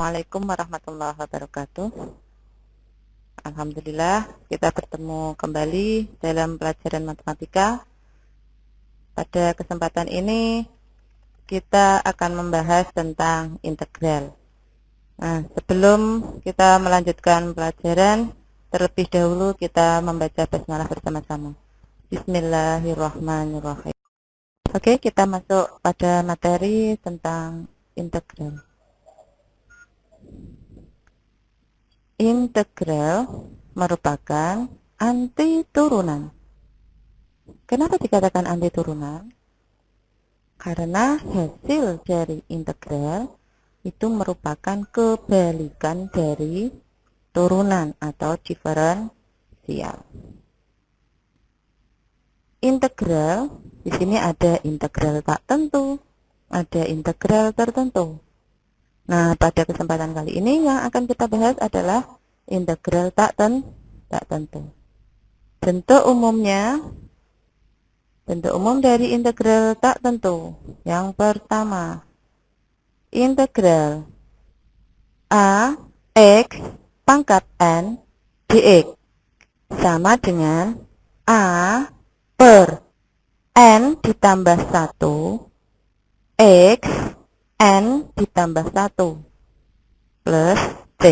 Assalamualaikum warahmatullahi wabarakatuh. Alhamdulillah kita bertemu kembali dalam pelajaran matematika. Pada kesempatan ini kita akan membahas tentang integral. Nah sebelum kita melanjutkan pelajaran Terlebih dahulu kita membaca basmalah bersama-sama. Bismillahirrahmanirrahim. Oke kita masuk pada materi tentang integral integral merupakan anti turunan. Kenapa dikatakan anti turunan? Karena hasil dari integral itu merupakan kebalikan dari turunan atau diferensial. Integral, di sini ada integral tak tentu, ada integral tertentu. Nah, pada kesempatan kali ini yang akan kita bahas adalah integral tak, ten, tak tentu. Bentuk umumnya, bentuk umum dari integral tak tentu. Yang pertama, integral A X pangkat N dx sama dengan A per N ditambah 1 X N ditambah 1 plus T.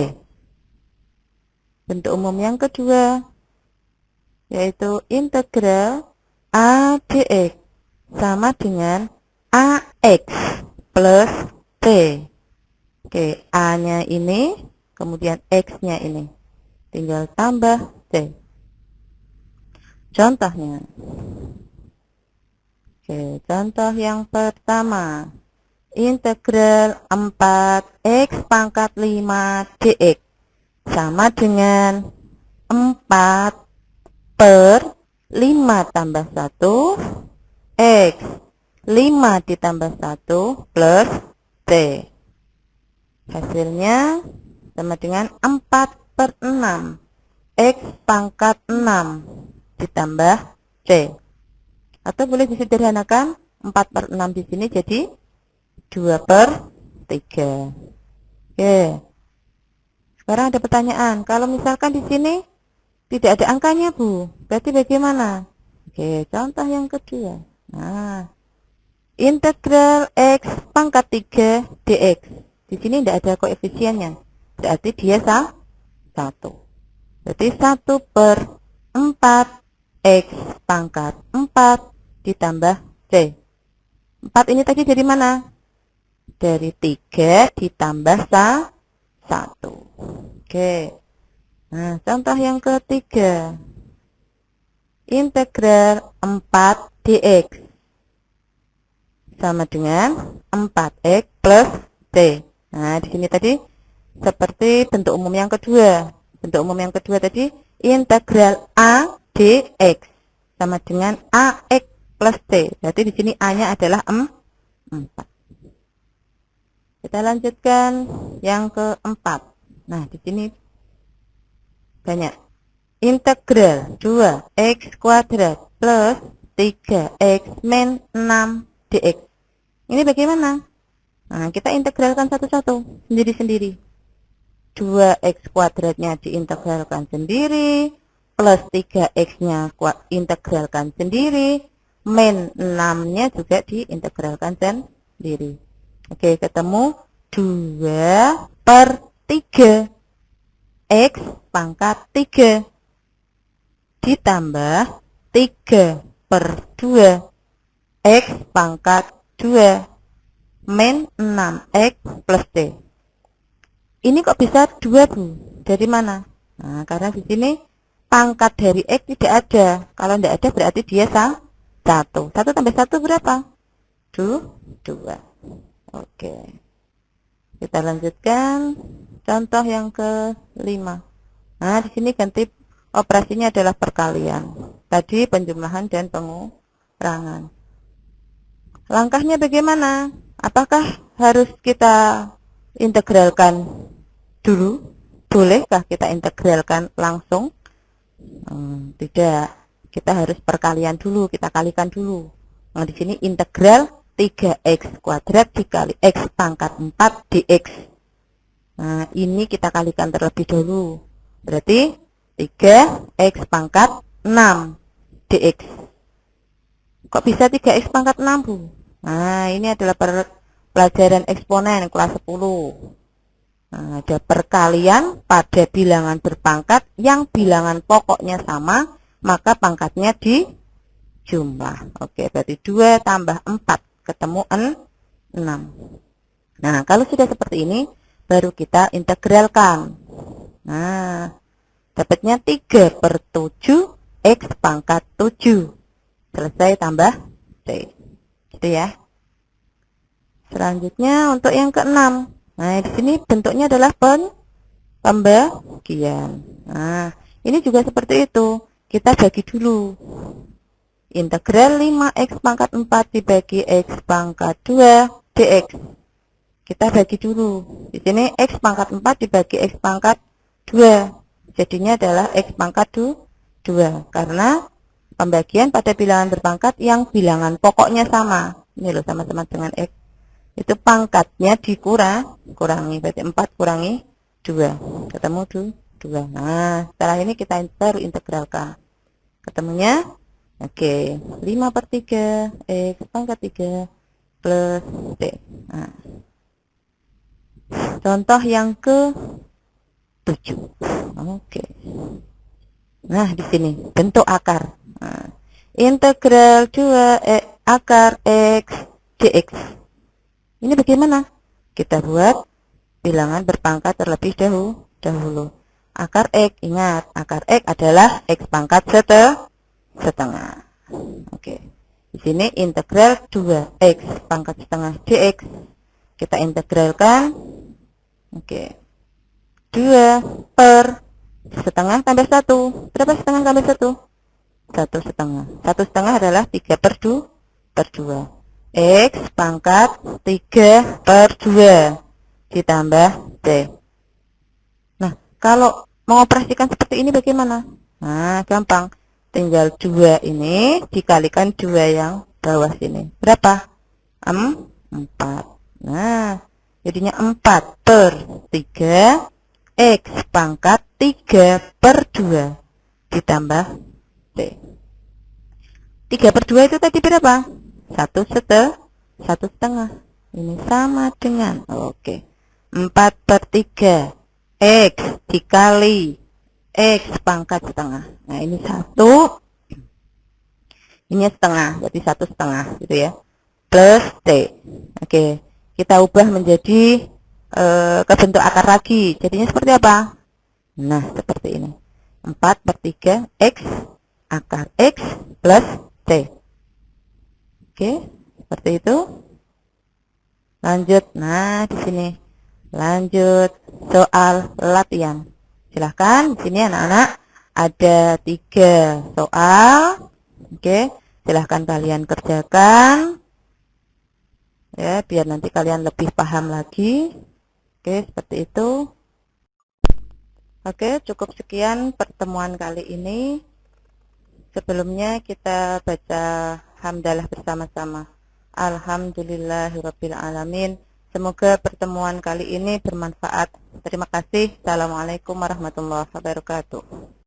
Bentuk umum yang kedua yaitu integral A dx sama dengan AX plus T. Oke, A-nya ini, kemudian X-nya ini. Tinggal tambah T. Contohnya. Oke, contoh yang pertama integral 4x pangkat 5 dx sama dengan 4 per 5 tambah 1 x 5 ditambah 1 plus t. Hasilnya sama dengan 4 per 6 x pangkat 6 ditambah c atau boleh disederhanakan 4 per 6 di sini jadi 2 per 3. Oke. Sekarang ada pertanyaan, kalau misalkan di sini tidak ada angkanya, Bu, berarti bagaimana? Oke, contoh yang kedua. Nah, integral x pangkat 3 dx. Di sini tidak ada koefisiennya. Berarti dia sah 1. Berarti 1 per 4 x pangkat 4 ditambah c. 4 ini tadi dari mana? Dari 3 ditambah 1. Oke. Nah, contoh yang ketiga. Integral 4 dx sama dengan 4x plus t. Nah, di sini tadi seperti bentuk umum yang kedua. Bentuk umum yang kedua tadi integral a dx sama dengan ax plus t. Berarti di sini a-nya adalah 4. Kita lanjutkan yang keempat. Nah, di sini banyak. Integral 2x kuadrat plus 3x min 6 dx. Ini bagaimana? Nah, kita integralkan satu-satu, sendiri-sendiri. 2x kuadratnya diintegralkan sendiri, plus 3x-nya integralkan sendiri, min 6-nya juga diintegralkan sendiri. Oke, ketemu 2 per 3. X pangkat 3. Ditambah 3 per 2. X pangkat 2. Min 6X plus T. Ini kok bisa 2, Bu? Dari mana? Nah, karena di sini pangkat dari X tidak ada. Kalau tidak ada berarti dia sah 1. 1 tambah 1 berapa? 2. 2. Oke. Kita lanjutkan contoh yang kelima. Nah, di sini ganti operasinya adalah perkalian. Tadi penjumlahan dan pengurangan. Langkahnya bagaimana? Apakah harus kita integralkan dulu? Bolehkah kita integralkan langsung? Hmm, tidak. Kita harus perkalian dulu, kita kalikan dulu. Nah, di sini integral 3x kuadrat dikali x pangkat 4 dx. Nah, ini kita kalikan terlebih dahulu. Berarti 3x pangkat 6 dx. Kok bisa 3x pangkat 6, Bu? Nah, ini adalah pelajaran eksponen kelas 10. Nah, ada perkalian pada bilangan berpangkat yang bilangan pokoknya sama, maka pangkatnya di jumlah. Oke, berarti 2 tambah 4 ketemu 6. Nah, kalau sudah seperti ini, baru kita integralkan. Nah, dapatnya 3 per 7 X pangkat 7. Selesai tambah C. Gitu ya. Selanjutnya untuk yang keenam. Nah, di sini bentuknya adalah pen pembagian. Nah, ini juga seperti itu. Kita bagi dulu. Integral 5x pangkat 4 dibagi x pangkat 2 dx kita bagi dulu. Di sini X pangkat 4 dibagi X pangkat 2. Jadinya adalah X pangkat 2. Karena pembagian pada bilangan berpangkat yang bilangan pokoknya sama. Ini loh sama-sama dengan X. Itu pangkatnya dikurang, kurangi. Berarti 4 kurangi 2. Ketemu 2. Nah, setelah ini kita baru integralkan. Ketemunya, oke, okay, 5 per 3, X pangkat 3 plus T. Nah, Contoh yang ke 7. Oke. Nah, di sini bentuk akar. Nah, integral 2 e, akar x dx. Ini bagaimana? Kita buat bilangan berpangkat terlebih dahulu. dahulu. Akar x, ingat, akar x adalah x pangkat setengah. Setengah. Oke. Di sini integral 2x pangkat setengah dx. Kita integralkan Oke. 2 per setengah tambah 1. Berapa setengah tambah 1? 1 setengah. 1 setengah adalah 3 per 2 per 2. X pangkat 3 per 2 ditambah C. Nah, kalau mengoperasikan seperti ini bagaimana? Nah, gampang. Tinggal 2 ini dikalikan 2 yang bawah sini. Berapa? 4. Nah, Jadinya 4 per 3 X pangkat 3 per 2 ditambah T. 3 per 2 itu tadi berapa? 1 setengah. 1 setengah. Ini sama dengan, oke. 4 per 3 X dikali X pangkat setengah. Nah ini 1. Ini setengah, jadi 1 setengah gitu ya. Plus T. Oke kita ubah menjadi e, ke bentuk akar lagi. Jadinya seperti apa? Nah, seperti ini. 4 per 3 X akar X plus T. Oke, seperti itu. Lanjut. Nah, di sini. Lanjut soal latihan. Silahkan, di sini anak-anak ada tiga soal. Oke, silahkan kalian kerjakan. Ya biar nanti kalian lebih paham lagi. Oke seperti itu. Oke cukup sekian pertemuan kali ini. Sebelumnya kita baca hamdalah bersama-sama. Alhamdulillahirrabbilalamin semoga pertemuan kali ini bermanfaat. Terima kasih. Assalamualaikum warahmatullahi wabarakatuh